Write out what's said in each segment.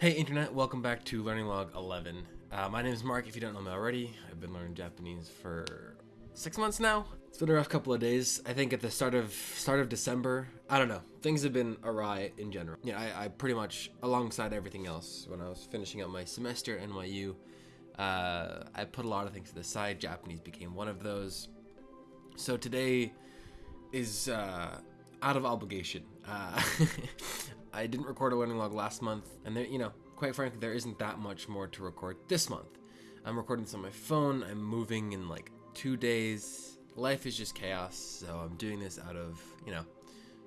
Hey internet, welcome back to Learning Log 11. Uh, my name is Mark, if you don't know me already. I've been learning Japanese for six months now. It's been a rough couple of days. I think at the start of start of December, I don't know, things have been awry in general. Yeah, I, I pretty much, alongside everything else, when I was finishing up my semester at NYU, uh, I put a lot of things to the side. Japanese became one of those. So today is uh, out of obligation. Uh, I didn't record a learning log last month, and there, you know, quite frankly, there isn't that much more to record this month. I'm recording this on my phone. I'm moving in like two days. Life is just chaos, so I'm doing this out of, you know,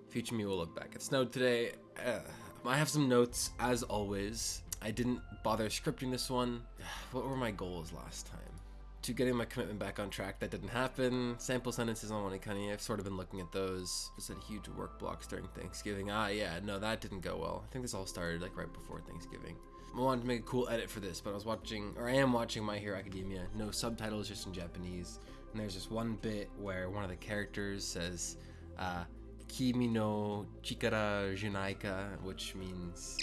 future me will look back. It snowed today. Uh, I have some notes, as always. I didn't bother scripting this one. What were my goals last time? To getting my commitment back on track, that didn't happen. Sample sentences on Wanikani, I've sort of been looking at those. Just had huge work blocks during Thanksgiving. Ah, yeah, no, that didn't go well. I think this all started like right before Thanksgiving. I wanted to make a cool edit for this, but I was watching, or I am watching My Hero Academia. No subtitles, just in Japanese. And there's this one bit where one of the characters says, uh, Kimi no chikara junaika, which means.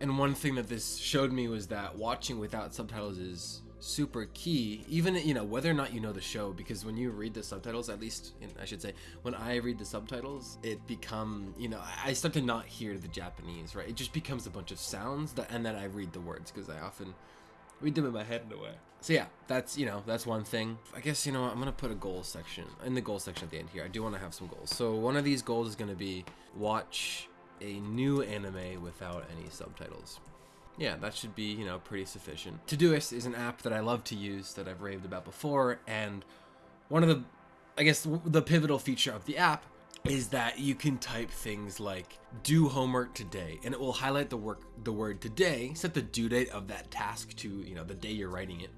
And one thing that this showed me was that watching without subtitles is super key even you know whether or not you know the show because when you read the subtitles at least i should say when i read the subtitles it become you know i start to not hear the japanese right? It just becomes a bunch of sounds that and then i read the words because i often read them in my head in a way. So yeah that's you know that's one thing. I guess you know i'm gonna put a goal section in the goal section at the end here. I do want to have some goals. So one of these goals is to be watch a new anime without any subtitles yeah, that should be, you know, pretty sufficient. Todoist is an app that I love to use that I've raved about before, and one of the, I guess, the pivotal feature of the app is that you can type things like do homework today and it will highlight the work the word today set the due date of that task to you know the day you're writing it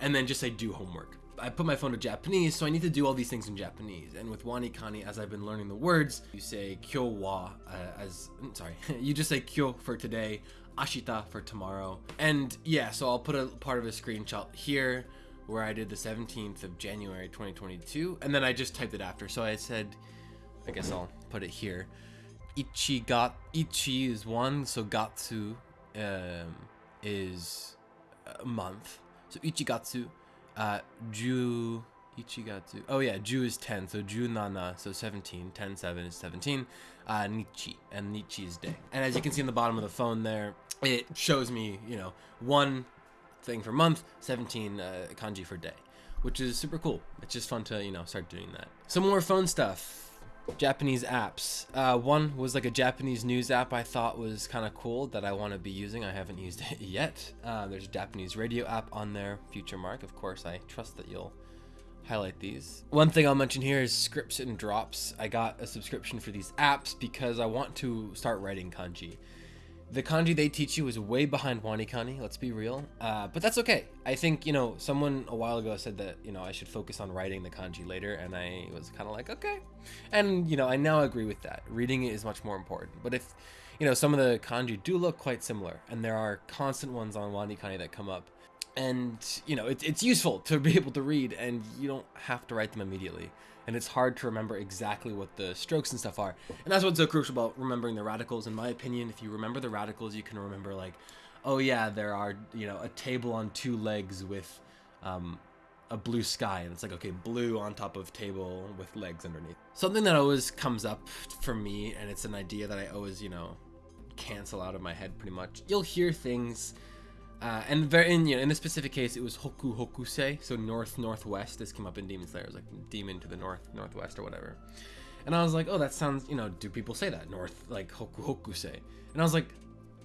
and then just say do homework I put my phone to Japanese, so I need to do all these things in Japanese. And with Wanikani, as I've been learning the words, you say kyo wa uh, as, sorry, you just say kyo for today, ashita for tomorrow. And yeah, so I'll put a part of a screenshot here where I did the 17th of January 2022, and then I just typed it after. So I said, I guess I'll put it here. Ichi got ichi is one, so gatsu um, is a month. So ichigatsu, uh, ju ichigatsu. Oh yeah, ju is 10, so ju nana, so 17. 10 7 is 17. Uh, nichi, and nichi is day. And as you can see in the bottom of the phone there, it shows me, you know, one thing for month, 17 uh, kanji for day, which is super cool. It's just fun to, you know, start doing that. Some more phone stuff. Japanese apps. Uh, one was like a Japanese news app I thought was kind of cool that I want to be using. I haven't used it yet. Uh, there's a Japanese radio app on there, Future Mark. Of course, I trust that you'll highlight these. One thing I'll mention here is scripts and drops. I got a subscription for these apps because I want to start writing kanji. The kanji they teach you is way behind Wanikani, let's be real. Uh, but that's okay. I think, you know, someone a while ago said that, you know, I should focus on writing the kanji later, and I was kind of like, okay. And, you know, I now agree with that. Reading it is much more important. But if, you know, some of the kanji do look quite similar, and there are constant ones on Wanikani that come up, and, you know, it, it's useful to be able to read, and you don't have to write them immediately and it's hard to remember exactly what the strokes and stuff are. And that's what's so crucial about remembering the radicals, in my opinion. If you remember the radicals, you can remember like, oh yeah, there are you know a table on two legs with um, a blue sky, and it's like okay, blue on top of table with legs underneath. Something that always comes up for me, and it's an idea that I always you know cancel out of my head pretty much. You'll hear things uh, and in you know in this specific case, it was Hoku Hokusei, so north northwest. This came up in Demon Slayer, it was like demon to the north northwest or whatever. And I was like, oh, that sounds you know, do people say that north like Hoku Hokusei? And I was like,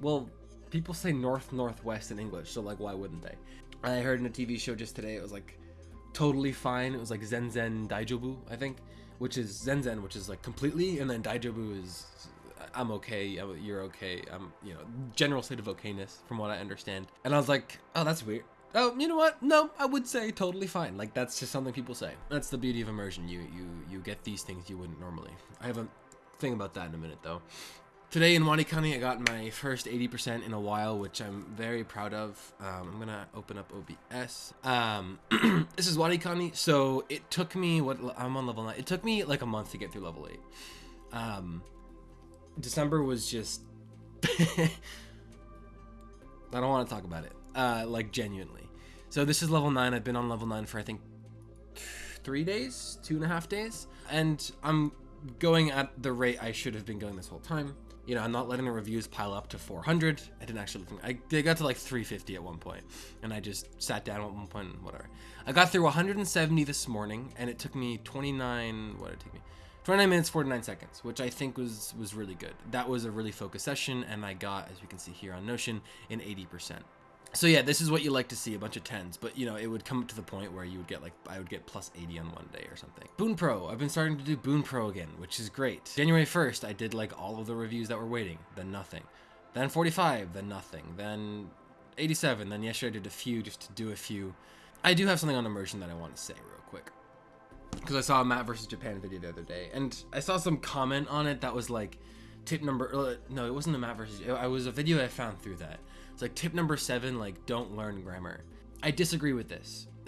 well, people say north northwest in English, so like why wouldn't they? And I heard in a TV show just today, it was like totally fine. It was like Zen Zen Daijobu, I think, which is Zen Zen, which is like completely, and then Daijobu is I'm okay, you're okay, I'm, you know, general state of okayness from what I understand. And I was like, oh, that's weird. Oh, you know what? No, I would say totally fine. Like that's just something people say. That's the beauty of immersion. You you you get these things you wouldn't normally. I have a thing about that in a minute though. Today in Wanikani, I got my first 80% in a while, which I'm very proud of. Um, I'm gonna open up OBS. Um, this is Wanikani, so it took me what I'm on level nine. It took me like a month to get through level eight. Um, December was just I don't want to talk about it. Uh, like genuinely. So this is level nine. I've been on level nine for I think three days, two and a half days, and I'm going at the rate I should have been going this whole time. You know, I'm not letting the reviews pile up to 400. I didn't actually. I they got to like 350 at one point, and I just sat down at one point. Whatever. I got through 170 this morning, and it took me 29. What did it take me? 29 minutes 49 seconds which i think was was really good. That was a really focused session and i got as you can see here on notion an 80% so yeah this is what you like to see a bunch of 10s but you know it would come to the point where you would get like i would get plus 80 on one day or something. Bunpro. I've been starting to do Bunpro again which is great. January 1st i did like all of the reviews that were waiting then nothing. Then 45 then nothing. Then 87 then yesterday i did a few just to do a few. I do have something on immersion that i want to say because I saw a Matt versus Japan video the other day, and I saw some comment on it that was like, tip number uh, no, it wasn't a Matt versus. It was a video I found through that. It's like tip number seven, like don't learn grammar. I disagree with this.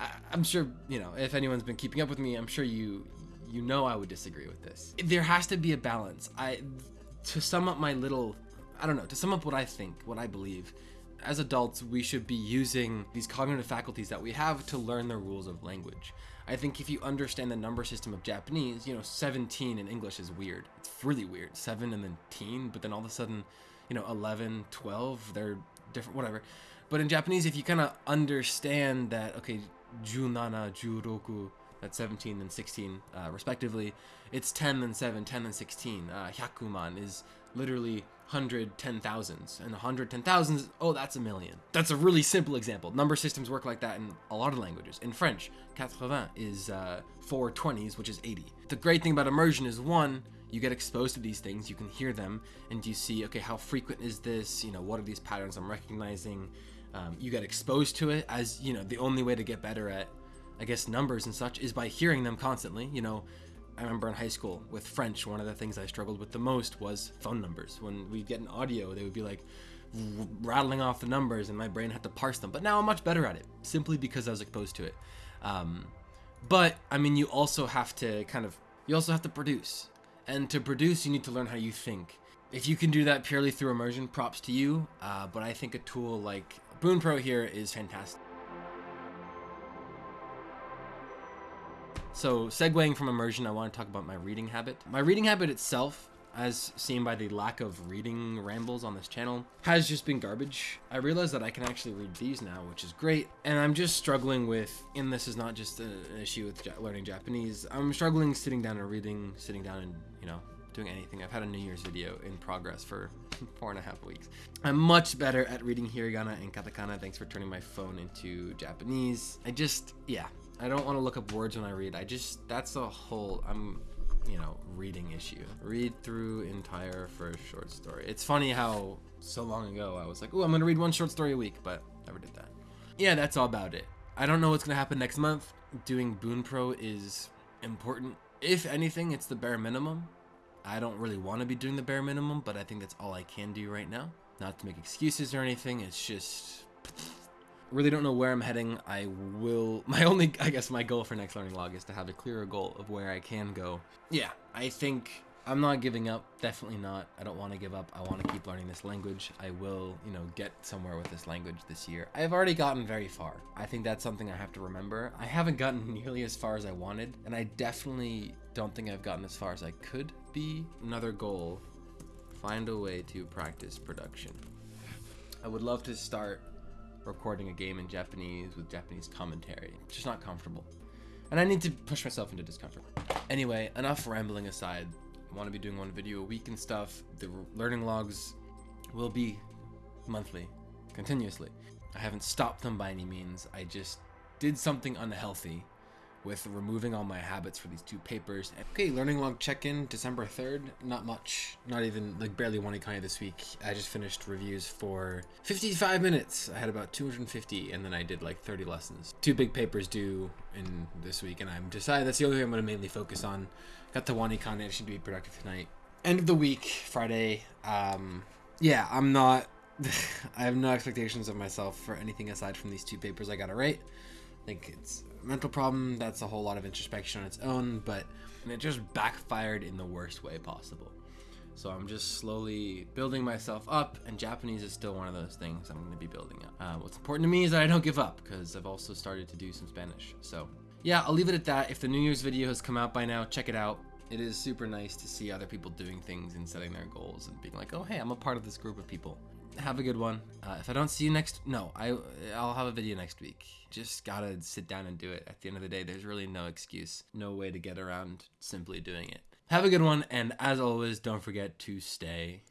I, I'm sure you know if anyone's been keeping up with me. I'm sure you you know I would disagree with this. There has to be a balance. I to sum up my little, I don't know, to sum up what I think, what I believe. As adults, we should be using these cognitive faculties that we have to learn the rules of language. I think if you understand the number system of Japanese, you know, 17 in English is weird. It's really weird. 7 and then teen, but then all of a sudden, you know, 11, 12, they're different, whatever. But in Japanese, if you kind of understand that, okay, junana, juroku, that's 17 and 16, uh, respectively, it's 10 and 7, 10 and 16. Uh, hyakuman is literally 110,000s and a 110,000s, oh, that's a million. That's a really simple example. Number systems work like that in a lot of languages. In French, 80 is uh, 420s, which is 80. The great thing about immersion is one, you get exposed to these things, you can hear them, and you see, okay, how frequent is this? You know, what are these patterns I'm recognizing? Um, you get exposed to it as, you know, the only way to get better at, I guess, numbers and such is by hearing them constantly. You know, I remember in high school with French, one of the things I struggled with the most was phone numbers. When we'd get an audio, they would be like rattling off the numbers, and my brain had to parse them. But now I'm much better at it, simply because I was exposed to it. Um, but I mean, you also have to kind of, you also have to produce, and to produce, you need to learn how you think. If you can do that purely through immersion, props to you. Uh, but I think a tool like Bunpro here is fantastic. So, segueing from immersion, I want to talk about my reading habit. My reading habit itself, as seen by the lack of reading rambles on this channel, has just been garbage. I realize that I can actually read these now, which is great. And I'm just struggling with, and this is not just an issue with learning Japanese, I'm struggling sitting down and reading, sitting down and, you know, doing anything. I've had a New Year's video in progress for four and a half weeks. I'm much better at reading hiragana and katakana. Thanks for turning my phone into Japanese. I just, yeah, I don't want to look up words when I read. I just that's a whole I'm you know reading issue. Read through entire first short story. It's funny how so long ago I was like, oh, I'm gonna read one short story a week, but never did that. Yeah, that's all about it. I don't know what's gonna happen next month. Doing Bunpro is important. If anything, it's the bare minimum. I don't really want to be doing the bare minimum, but I think that's all I can do right now. Not to make excuses or anything. It's just really don't know where I'm heading. I will. My only, I guess, my goal for next learning log is to have a clearer goal of where I can go. Yeah, I think I'm not giving up. Definitely not. I don't want to give up. I want to keep learning this language. I will, you know, get somewhere with this language this year. I've already gotten very far. I think that's something I have to remember. I haven't gotten nearly as far as I wanted, and I definitely don't think I've gotten as far as I could be. Another goal find a way to practice production. I would love to start recording a game in Japanese with Japanese commentary. It's just not comfortable. And I need to push myself into discomfort. Anyway, enough rambling aside. I want to be doing one video a week and stuff. The learning logs will be monthly, continuously. I haven't stopped them by any means. I just did something unhealthy with removing all my habits for these two papers. Okay, learning log check-in, December 3rd. Not much, not even, like barely Wanikani this week. I just finished reviews for 55 minutes. I had about 250 and then I did like 30 lessons. Two big papers due in this week and I'm decided that's the only thing I'm gonna mainly focus on. Got the Wanikani, I should be productive tonight. End of the week, Friday. Um, yeah, I'm not, I have no expectations of myself for anything aside from these two papers I gotta write. I think it's mental problem that's a whole lot of introspection on its own but it just backfired in the worst way possible So I'm just slowly building myself up, and Japanese is still one of those things I'm going to be building up. Uh, what's important to me is that I don't give up because I've also started to do some Spanish. So yeah, I'll leave it at that. If the New Year's video has come out by now, check it out. It is super nice to see other people doing things and setting their goals and being like, oh hey, I'm a part of this group of people. Have a good one. Uh, if I don't see you next, no, I I'll have a video next week. Just gotta sit down and do it. At the end of the day, there's really no excuse, no way to get around simply doing it. Have a good one, and as always, don't forget to stay